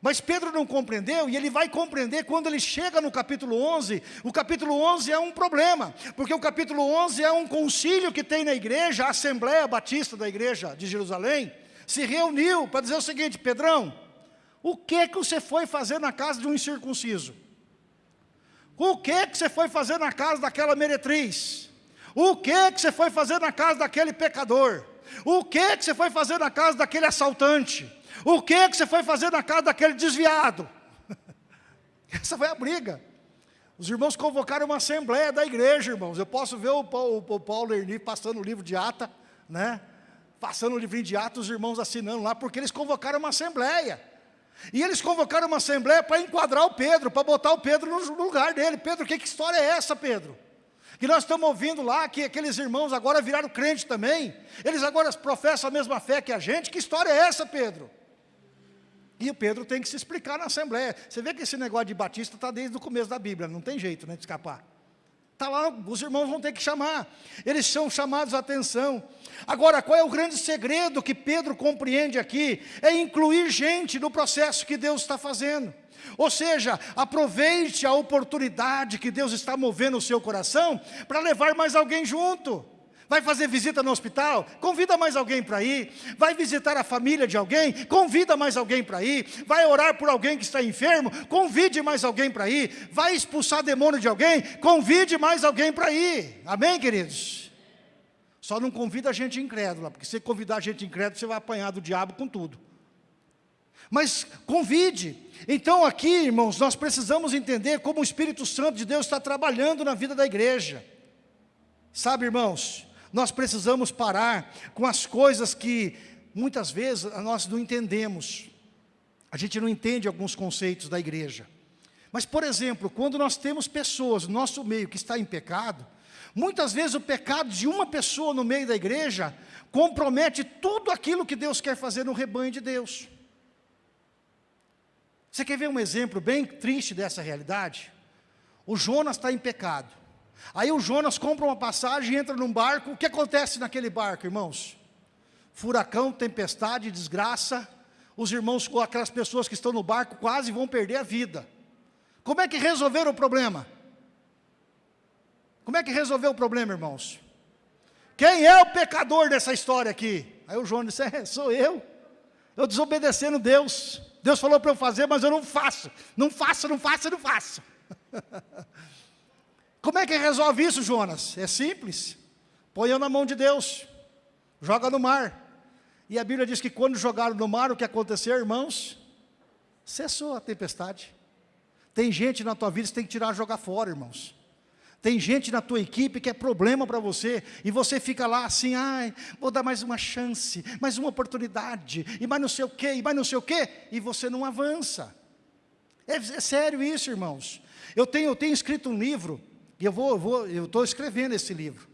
Mas Pedro não compreendeu e ele vai compreender quando ele chega no capítulo 11. O capítulo 11 é um problema, porque o capítulo 11 é um concílio que tem na igreja, a Assembleia Batista da igreja de Jerusalém, se reuniu para dizer o seguinte, Pedrão, o que que você foi fazer na casa de um incircunciso? O que que você foi fazer na casa daquela meretriz? O que que você foi fazer na casa daquele pecador? O que que você foi fazer na casa daquele assaltante? O que que você foi fazer na casa daquele desviado? Essa foi a briga. Os irmãos convocaram uma assembleia da igreja, irmãos. Eu posso ver o Paulo, o Paulo Erni passando o livro de ata, né? Passando o livrinho de ata, os irmãos assinando lá, porque eles convocaram uma assembleia. E eles convocaram uma assembleia para enquadrar o Pedro, para botar o Pedro no lugar dele. Pedro, que, que história é essa, Pedro? Que nós estamos ouvindo lá que aqueles irmãos agora viraram crente também. Eles agora professam a mesma fé que a gente. Que história é essa, Pedro? E o Pedro tem que se explicar na Assembleia. Você vê que esse negócio de batista está desde o começo da Bíblia, não tem jeito né, de escapar. Está lá, os irmãos vão ter que chamar. Eles são chamados a atenção. Agora, qual é o grande segredo que Pedro compreende aqui? É incluir gente no processo que Deus está fazendo. Ou seja, aproveite a oportunidade que Deus está movendo o seu coração para levar mais alguém junto. Vai fazer visita no hospital? Convida mais alguém para ir. Vai visitar a família de alguém? Convida mais alguém para ir. Vai orar por alguém que está enfermo? Convide mais alguém para ir. Vai expulsar demônio de alguém? Convide mais alguém para ir. Amém, queridos? Só não convida a gente incrédula, porque se convidar a gente incrédula, você vai apanhar do diabo com tudo. Mas convide. Então aqui, irmãos, nós precisamos entender como o Espírito Santo de Deus está trabalhando na vida da igreja. Sabe, irmãos, nós precisamos parar com as coisas que muitas vezes nós não entendemos. A gente não entende alguns conceitos da igreja. Mas, por exemplo, quando nós temos pessoas no nosso meio que está em pecado, muitas vezes o pecado de uma pessoa no meio da igreja compromete tudo aquilo que Deus quer fazer no rebanho de Deus. Você quer ver um exemplo bem triste dessa realidade? O Jonas está em pecado. Aí o Jonas compra uma passagem, entra num barco, o que acontece naquele barco, irmãos? Furacão, tempestade, desgraça, os irmãos, aquelas pessoas que estão no barco quase vão perder a vida. Como é que resolveram o problema? Como é que resolveu o problema, irmãos? Quem é o pecador dessa história aqui? Aí o Jonas disse, é, sou eu. Eu desobedecendo Deus. Deus falou para eu fazer, mas eu não faço. Não faço, não faço, não faço. Como é que resolve isso, Jonas? É simples. Põe na mão de Deus. Joga no mar. E a Bíblia diz que quando jogaram no mar, o que aconteceu, irmãos? Cessou a tempestade. Tem gente na tua vida que você tem que tirar e jogar fora, irmãos. Tem gente na tua equipe que é problema para você, e você fica lá assim, ai, vou dar mais uma chance, mais uma oportunidade, e mais não sei o quê, e mais não sei o quê, e você não avança. É, é sério isso, irmãos. Eu tenho, eu tenho escrito um livro, e eu vou, eu estou escrevendo esse livro.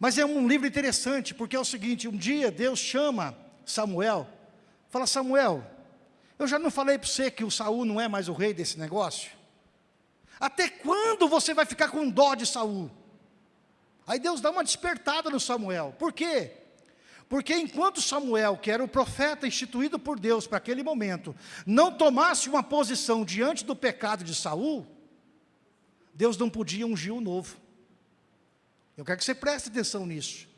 Mas é um livro interessante, porque é o seguinte, um dia Deus chama Samuel, fala, Samuel, eu já não falei para você que o Saul não é mais o rei desse negócio? Até quando você vai ficar com dó de Saul? Aí Deus dá uma despertada no Samuel. Por quê? Porque enquanto Samuel, que era o profeta instituído por Deus para aquele momento, não tomasse uma posição diante do pecado de Saul, Deus não podia ungir o novo. Eu quero que você preste atenção nisso.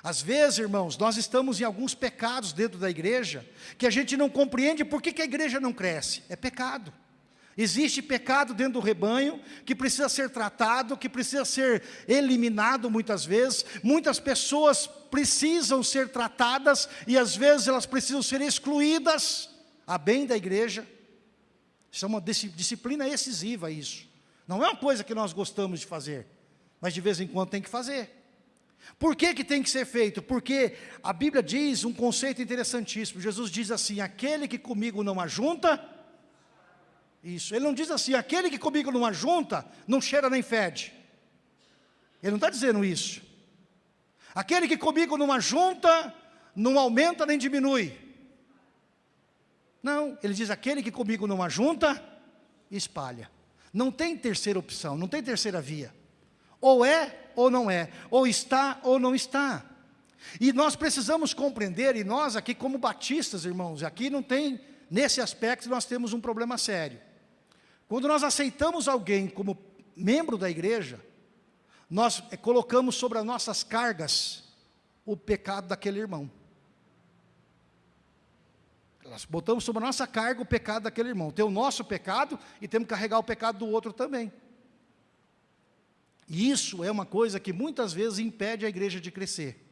Às vezes, irmãos, nós estamos em alguns pecados dentro da igreja, que a gente não compreende por que, que a igreja não cresce. É pecado. Existe pecado dentro do rebanho, que precisa ser tratado, que precisa ser eliminado muitas vezes. Muitas pessoas precisam ser tratadas, e às vezes elas precisam ser excluídas, a bem da igreja. Isso é uma disciplina excessiva isso. Não é uma coisa que nós gostamos de fazer, mas de vez em quando tem que fazer. Por que, que tem que ser feito? Porque a Bíblia diz um conceito interessantíssimo. Jesus diz assim, aquele que comigo não ajunta, isso. Ele não diz assim, aquele que comigo não ajunta, não cheira nem fede. Ele não está dizendo isso. Aquele que comigo não ajunta, não aumenta nem diminui. Não, ele diz, aquele que comigo não ajunta, espalha. Não tem terceira opção, não tem terceira via. Ou é ou não é, ou está ou não está. E nós precisamos compreender, e nós aqui como batistas, irmãos, aqui não tem, nesse aspecto nós temos um problema sério. Quando nós aceitamos alguém como membro da igreja, nós colocamos sobre as nossas cargas o pecado daquele irmão. Nós botamos sobre a nossa carga o pecado daquele irmão. Tem o nosso pecado e temos que carregar o pecado do outro também. E isso é uma coisa que muitas vezes impede a igreja de crescer.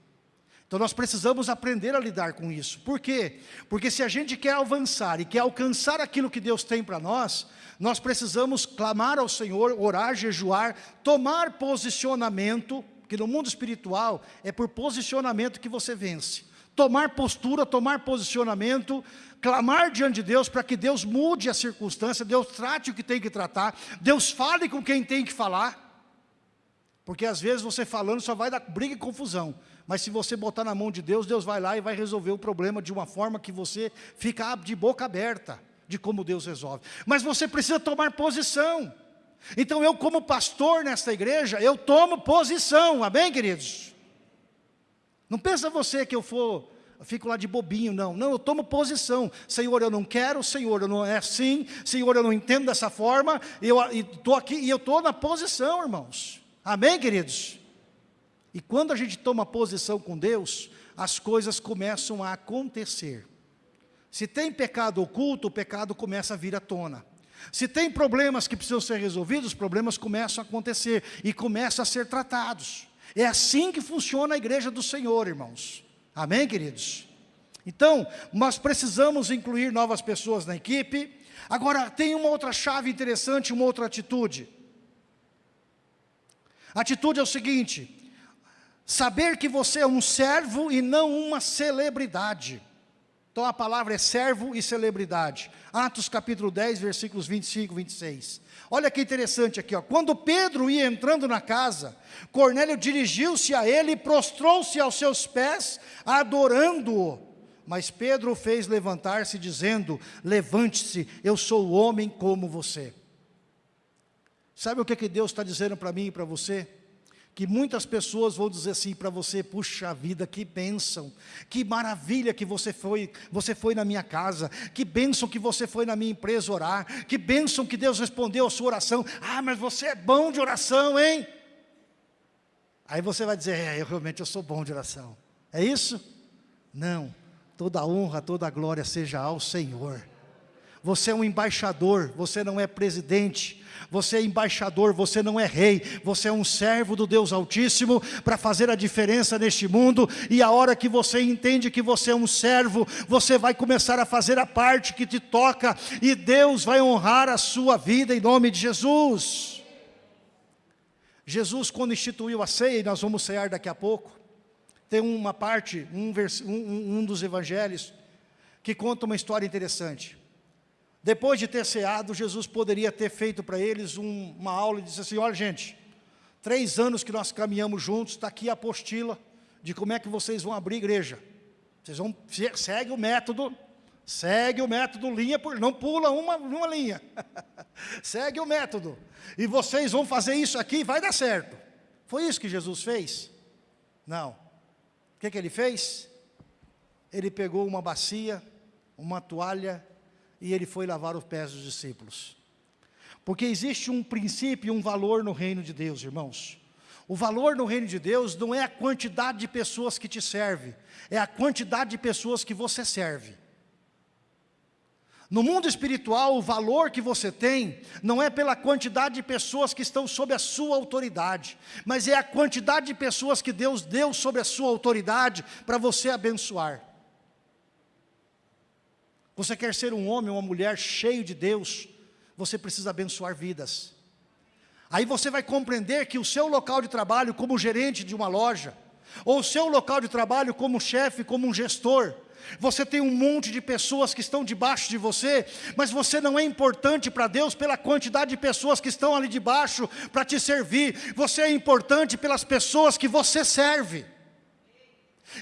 Então nós precisamos aprender a lidar com isso. Por quê? Porque se a gente quer avançar e quer alcançar aquilo que Deus tem para nós, nós precisamos clamar ao Senhor, orar, jejuar, tomar posicionamento, que no mundo espiritual é por posicionamento que você vence tomar postura, tomar posicionamento, clamar diante de Deus para que Deus mude a circunstância, Deus trate o que tem que tratar, Deus fale com quem tem que falar. Porque às vezes você falando só vai dar briga e confusão. Mas se você botar na mão de Deus, Deus vai lá e vai resolver o problema de uma forma que você fica de boca aberta de como Deus resolve. Mas você precisa tomar posição. Então eu como pastor nesta igreja, eu tomo posição, amém queridos? Não pensa você que eu for, fico lá de bobinho, não. Não, eu tomo posição. Senhor, eu não quero, Senhor, eu não é assim, Senhor, eu não entendo dessa forma, eu estou aqui e eu estou na posição, irmãos. Amém, queridos? E quando a gente toma posição com Deus, as coisas começam a acontecer. Se tem pecado oculto, o pecado começa a vir à tona. Se tem problemas que precisam ser resolvidos, os problemas começam a acontecer e começam a ser tratados. É assim que funciona a igreja do Senhor, irmãos. Amém, queridos? Então, nós precisamos incluir novas pessoas na equipe. Agora, tem uma outra chave interessante, uma outra atitude. A atitude é o seguinte, saber que você é um servo e não uma celebridade. Então a palavra é servo e celebridade. Atos capítulo 10, versículos 25 e 26. Olha que interessante aqui, ó. quando Pedro ia entrando na casa, Cornélio dirigiu-se a ele e prostrou-se aos seus pés, adorando-o. Mas Pedro o fez levantar-se, dizendo, levante-se, eu sou homem como você. Sabe o que, que Deus está dizendo para mim e para você? Que muitas pessoas vão dizer assim para você, puxa vida, que bênção, que maravilha que você foi, você foi na minha casa, que bênção que você foi na minha empresa orar, que bênção que Deus respondeu a sua oração, ah, mas você é bom de oração, hein? Aí você vai dizer, é, eu realmente eu sou bom de oração, é isso? Não, toda honra, toda glória seja ao Senhor, você é um embaixador, você não é presidente, você é embaixador, você não é rei, você é um servo do Deus Altíssimo para fazer a diferença neste mundo. E a hora que você entende que você é um servo, você vai começar a fazer a parte que te toca e Deus vai honrar a sua vida em nome de Jesus. Jesus, quando instituiu a ceia, e nós vamos cear daqui a pouco, tem uma parte, um, um, um dos evangelhos, que conta uma história interessante. Depois de ter ceado, Jesus poderia ter feito para eles um, uma aula e disse assim, olha gente, três anos que nós caminhamos juntos, está aqui a apostila de como é que vocês vão abrir igreja. Vocês vão, segue o método, segue o método linha por, não pula uma, uma linha. segue o método. E vocês vão fazer isso aqui vai dar certo. Foi isso que Jesus fez? Não. O que, que ele fez? Ele pegou uma bacia, uma toalha e ele foi lavar os pés dos discípulos. Porque existe um princípio e um valor no reino de Deus, irmãos. O valor no reino de Deus não é a quantidade de pessoas que te serve, é a quantidade de pessoas que você serve. No mundo espiritual, o valor que você tem não é pela quantidade de pessoas que estão sob a sua autoridade, mas é a quantidade de pessoas que Deus deu sobre a sua autoridade para você abençoar. Você quer ser um homem ou uma mulher cheio de Deus, você precisa abençoar vidas. Aí você vai compreender que o seu local de trabalho como gerente de uma loja, ou o seu local de trabalho como chefe, como um gestor, você tem um monte de pessoas que estão debaixo de você, mas você não é importante para Deus pela quantidade de pessoas que estão ali debaixo para te servir. Você é importante pelas pessoas que você serve.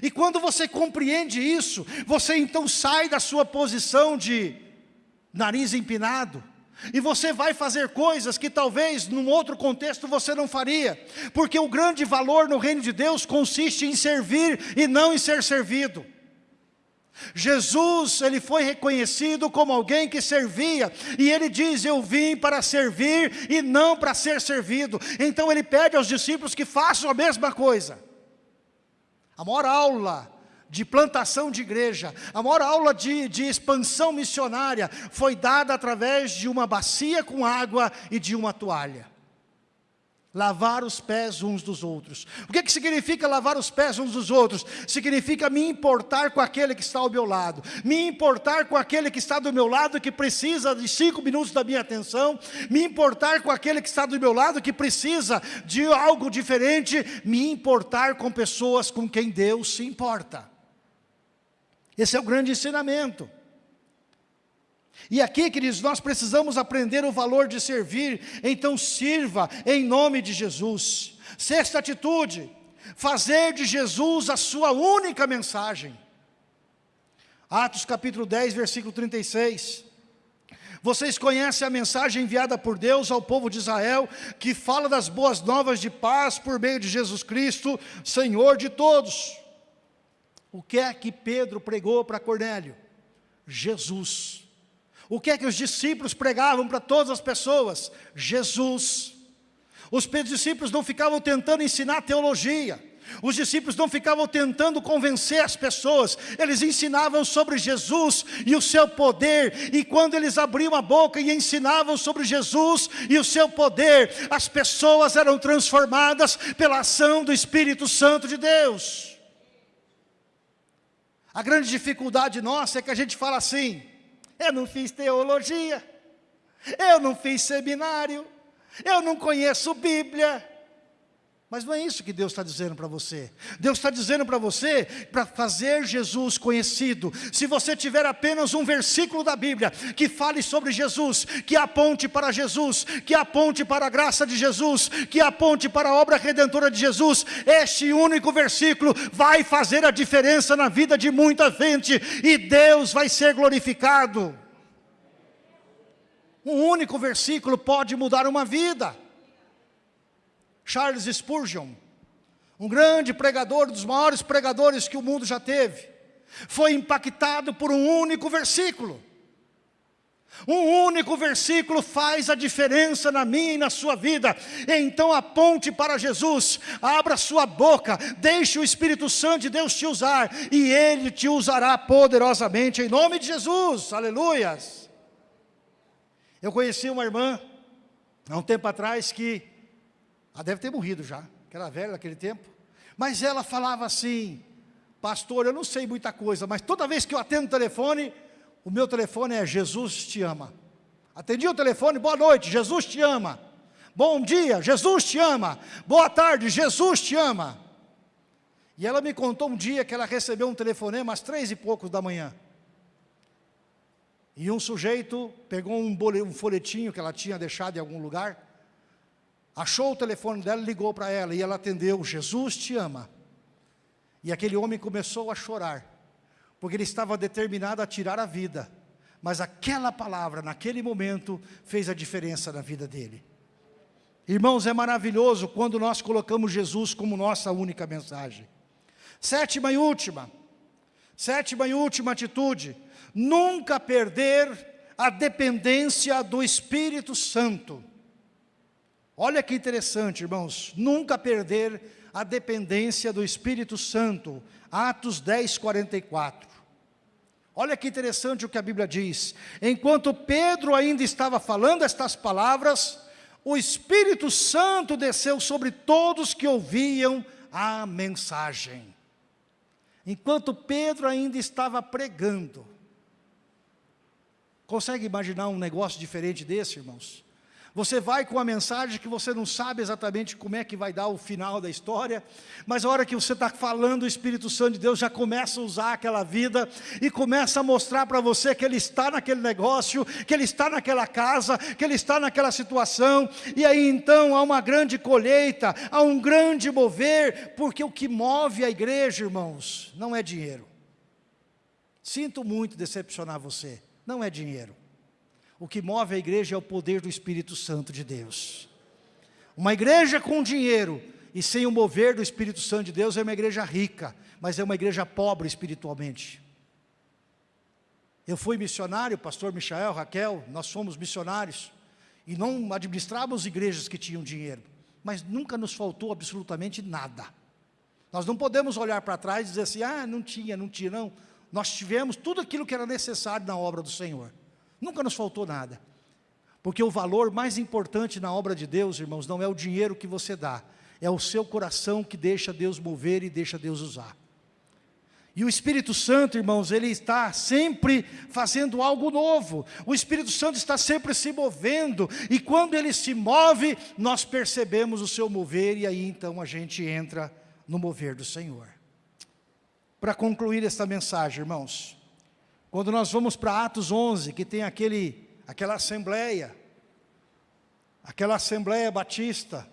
E quando você compreende isso, você então sai da sua posição de nariz empinado, e você vai fazer coisas que talvez num outro contexto você não faria, porque o grande valor no reino de Deus consiste em servir e não em ser servido. Jesus, ele foi reconhecido como alguém que servia, e ele diz, eu vim para servir e não para ser servido. Então ele pede aos discípulos que façam a mesma coisa. A maior aula de plantação de igreja, a maior aula de, de expansão missionária foi dada através de uma bacia com água e de uma toalha. Lavar os pés uns dos outros. O que, que significa lavar os pés uns dos outros? Significa me importar com aquele que está ao meu lado. Me importar com aquele que está do meu lado que precisa de cinco minutos da minha atenção. Me importar com aquele que está do meu lado que precisa de algo diferente. Me importar com pessoas com quem Deus se importa. Esse é o grande ensinamento. E aqui, queridos, nós precisamos aprender o valor de servir, então sirva em nome de Jesus. Sexta atitude, fazer de Jesus a sua única mensagem. Atos capítulo 10, versículo 36. Vocês conhecem a mensagem enviada por Deus ao povo de Israel, que fala das boas novas de paz por meio de Jesus Cristo, Senhor de todos. O que é que Pedro pregou para Cornélio? Jesus. O que é que os discípulos pregavam para todas as pessoas? Jesus. Os discípulos não ficavam tentando ensinar teologia, Os discípulos não ficavam tentando convencer as pessoas, eles ensinavam sobre Jesus e o seu poder, e quando eles abriam a boca e ensinavam sobre Jesus e o seu poder, as pessoas eram transformadas pela ação do Espírito Santo de Deus. A grande dificuldade nossa é que a gente fala assim: eu não fiz teologia, eu não fiz seminário, eu não conheço Bíblia. Mas não é isso que Deus está dizendo para você. Deus está dizendo para você, para fazer Jesus conhecido. Se você tiver apenas um versículo da Bíblia que fale sobre Jesus, que aponte para Jesus, que aponte para a graça de Jesus, que aponte para a obra redentora de Jesus, este único versículo vai fazer a diferença na vida de muita gente e Deus vai ser glorificado. Um único versículo pode mudar uma vida. Charles Spurgeon, um grande pregador, dos maiores pregadores que o mundo já teve, foi impactado por um único versículo. Um único versículo faz a diferença na minha e na sua vida. Então aponte para Jesus, abra sua boca, deixe o Espírito Santo de Deus te usar, e Ele te usará poderosamente, em nome de Jesus, aleluias. Eu conheci uma irmã, há um tempo atrás, que ela deve ter morrido já, que era velha naquele tempo. Mas ela falava assim, pastor, eu não sei muita coisa, mas toda vez que eu atendo o telefone, o meu telefone é Jesus te ama. Atendi o telefone, boa noite, Jesus te ama. Bom dia, Jesus te ama. Boa tarde, Jesus te ama. E ela me contou um dia que ela recebeu um telefonema às três e poucos da manhã. E um sujeito pegou um, um folhetinho que ela tinha deixado em algum lugar achou o telefone dela, ligou para ela e ela atendeu, Jesus te ama. E aquele homem começou a chorar, porque ele estava determinado a tirar a vida, mas aquela palavra, naquele momento, fez a diferença na vida dele. Irmãos, é maravilhoso quando nós colocamos Jesus como nossa única mensagem. Sétima e última, sétima e última atitude, nunca perder a dependência do Espírito Santo. Olha que interessante, irmãos, nunca perder a dependência do Espírito Santo. Atos 10, 44. Olha que interessante o que a Bíblia diz. Enquanto Pedro ainda estava falando estas palavras, o Espírito Santo desceu sobre todos que ouviam a mensagem. Enquanto Pedro ainda estava pregando. Consegue imaginar um negócio diferente desse, irmãos? Você vai com a mensagem que você não sabe exatamente como é que vai dar o final da história, mas a hora que você está falando, o Espírito Santo de Deus já começa a usar aquela vida e começa a mostrar para você que Ele está naquele negócio, que Ele está naquela casa, que Ele está naquela situação, e aí então há uma grande colheita, há um grande mover, porque o que move a igreja, irmãos, não é dinheiro. Sinto muito decepcionar você, não é dinheiro. O que move a igreja é o poder do Espírito Santo de Deus. Uma igreja com dinheiro e sem o mover do Espírito Santo de Deus é uma igreja rica, mas é uma igreja pobre espiritualmente. Eu fui missionário, pastor Michael, Raquel, nós fomos missionários e não administrávamos igrejas que tinham dinheiro, mas nunca nos faltou absolutamente nada. Nós não podemos olhar para trás e dizer assim, ah, não tinha, não tinha, não. Nós tivemos tudo aquilo que era necessário na obra do Senhor. Nunca nos faltou nada. Porque o valor mais importante na obra de Deus, irmãos, não é o dinheiro que você dá, é o seu coração que deixa Deus mover e deixa Deus usar. E o Espírito Santo, irmãos, ele está sempre fazendo algo novo. O Espírito Santo está sempre se movendo. E quando ele se move, nós percebemos o seu mover. E aí então a gente entra no mover do Senhor. Para concluir esta mensagem, irmãos. Quando nós vamos para Atos 11, que tem aquele, aquela assembleia, aquela assembleia batista,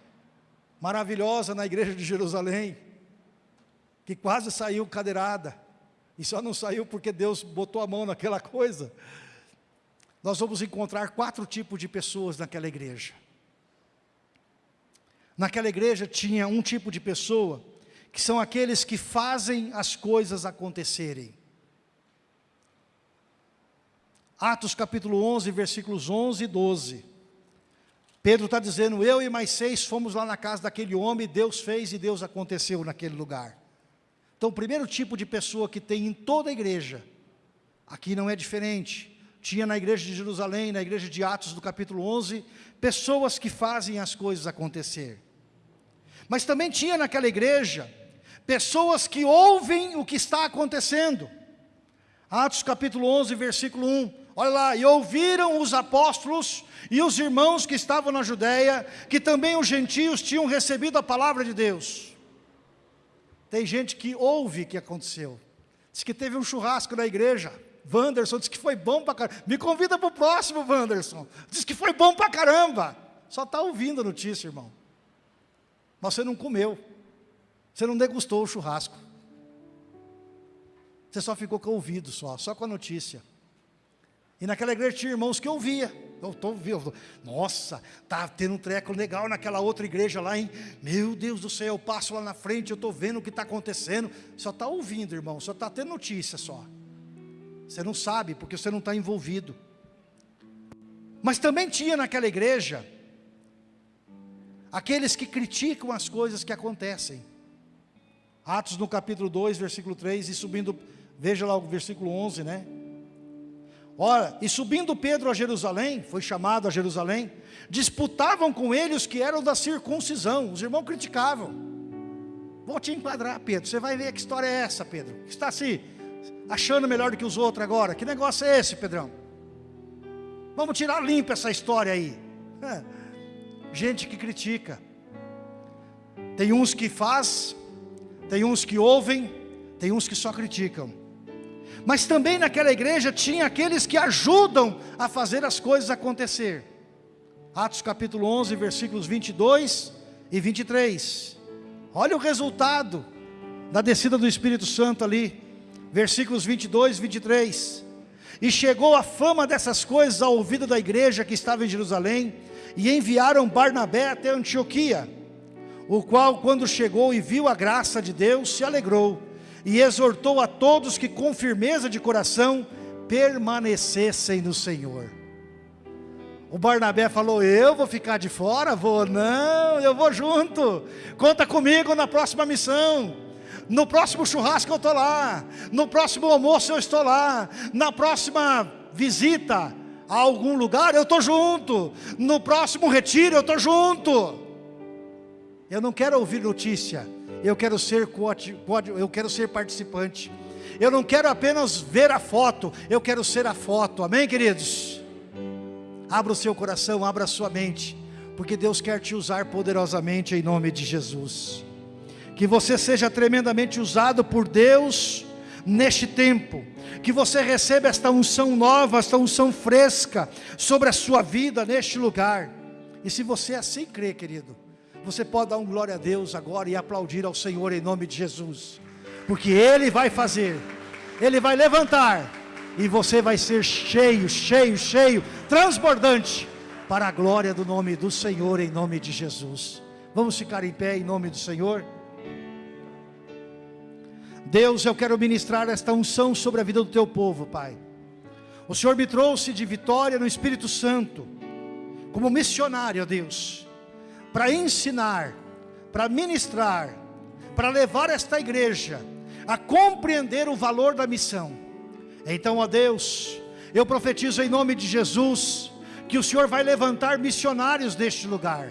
maravilhosa na igreja de Jerusalém, que quase saiu cadeirada, e só não saiu porque Deus botou a mão naquela coisa. Nós vamos encontrar quatro tipos de pessoas naquela igreja. Naquela igreja tinha um tipo de pessoa, que são aqueles que fazem as coisas acontecerem. Atos capítulo 11, versículos 11 e 12. Pedro está dizendo, eu e mais seis fomos lá na casa daquele homem, Deus fez e Deus aconteceu naquele lugar. Então o primeiro tipo de pessoa que tem em toda a igreja, aqui não é diferente, tinha na igreja de Jerusalém, na igreja de Atos do capítulo 11, pessoas que fazem as coisas acontecer. Mas também tinha naquela igreja, pessoas que ouvem o que está acontecendo. Atos capítulo 11, versículo 1, olha lá, e ouviram os apóstolos e os irmãos que estavam na Judéia, que também os gentios tinham recebido a palavra de Deus. Tem gente que ouve o que aconteceu. Diz que teve um churrasco na igreja. Wanderson disse que foi bom para caramba. Me convida para o próximo, Wanderson. Diz que foi bom para caramba. Só está ouvindo a notícia, irmão. Mas você não comeu. Você não degustou o churrasco. Você só ficou com o ouvido, só, só com a notícia. E naquela igreja tinha irmãos que ouvia. Eu estou ouvindo. Nossa, tá tendo um treco legal naquela outra igreja lá, hein? Meu Deus do céu, eu passo lá na frente, eu estou vendo o que está acontecendo. Só está ouvindo, irmão, só está tendo notícia só. Você não sabe, porque você não está envolvido. Mas também tinha naquela igreja aqueles que criticam as coisas que acontecem. Atos no capítulo 2, versículo 3, e subindo, veja lá o versículo 11, né? Ora, e subindo Pedro a Jerusalém, foi chamado a Jerusalém, disputavam com ele os que eram da circuncisão, os irmãos criticavam. Vou te enquadrar, Pedro, você vai ver que história é essa, Pedro. Está se achando melhor do que os outros agora. Que negócio é esse, Pedrão? Vamos tirar limpa essa história aí. É. Gente que critica. Tem uns que faz, tem uns que ouvem, tem uns que só criticam. Mas também naquela igreja tinha aqueles que ajudam a fazer as coisas acontecer. Atos capítulo 11, versículos 22 e 23. Olha o resultado da descida do Espírito Santo ali. Versículos 22 e 23. E chegou a fama dessas coisas ao ouvido da igreja que estava em Jerusalém, e enviaram Barnabé até Antioquia, o qual, quando chegou e viu a graça de Deus, se alegrou e exortou a todos que com firmeza de coração permanecessem no Senhor. O Barnabé falou: Eu vou ficar de fora? Vou, não, eu vou junto. Conta comigo na próxima missão. No próximo churrasco eu estou lá. No próximo almoço eu estou lá. Na próxima visita a algum lugar eu estou junto. No próximo retiro eu estou junto. Eu não quero ouvir notícia eu quero ser eu quero ser participante. Eu não quero apenas ver a foto, eu quero ser a foto. Amém, queridos? Abra o seu coração, abra a sua mente, porque Deus quer te usar poderosamente em nome de Jesus. Que você seja tremendamente usado por Deus neste tempo, que você receba esta unção nova, esta unção fresca sobre a sua vida neste lugar. E se você assim crê, querido, você pode dar um glória a Deus agora e aplaudir ao Senhor em nome de Jesus. Porque Ele vai fazer, Ele vai levantar, e você vai ser cheio, cheio, cheio, transbordante, para a glória do nome do Senhor em nome de Jesus. Vamos ficar em pé em nome do Senhor? Deus, eu quero ministrar esta unção sobre a vida do teu povo, Pai. O Senhor me trouxe de vitória no Espírito Santo, como missionário, Deus para ensinar, para ministrar, para levar esta igreja a compreender o valor da missão. Então, ó Deus, eu profetizo em nome de Jesus que o Senhor vai levantar missionários neste lugar,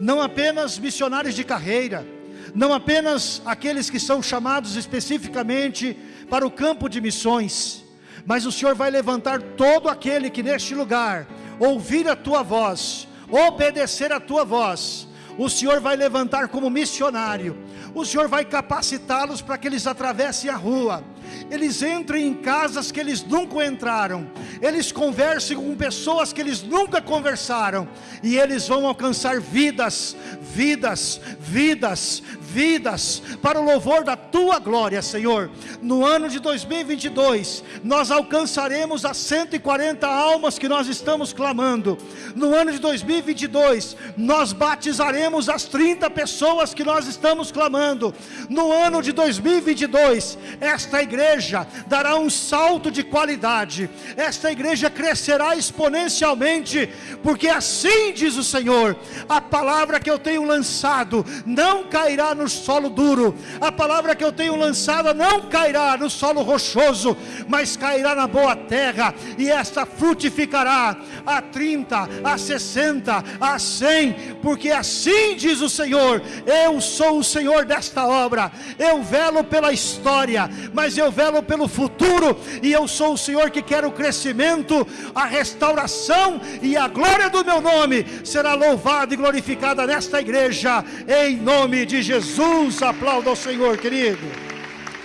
não apenas missionários de carreira, não apenas aqueles que são chamados especificamente para o campo de missões, mas o Senhor vai levantar todo aquele que neste lugar ouvir a tua voz obedecer a tua voz, o Senhor vai levantar como missionário, o Senhor vai capacitá-los para que eles atravessem a rua, eles entrem em casas que eles nunca entraram, eles conversem com pessoas que eles nunca conversaram, e eles vão alcançar vidas, vidas, vidas, vidas para o louvor da tua glória, Senhor. No ano de 2022, nós alcançaremos as 140 almas que nós estamos clamando. No ano de 2022, nós batizaremos as 30 pessoas que nós estamos clamando. No ano de 2022, esta igreja dará um salto de qualidade. Esta igreja crescerá exponencialmente, porque assim diz o Senhor: a palavra que eu tenho lançado não cairá no solo duro, a palavra que eu tenho lançado não cairá no solo rochoso, mas cairá na boa terra, e esta frutificará a 30, a 60, a 100, porque assim diz o Senhor: eu sou o Senhor desta obra, eu velo pela história, mas eu velo pelo futuro, e eu sou o Senhor que quer o crescimento, a restauração e a glória do meu nome será louvada e glorificada nesta igreja, em nome de Jesus. Aplauda ao Senhor, querido.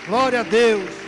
Glória a Deus.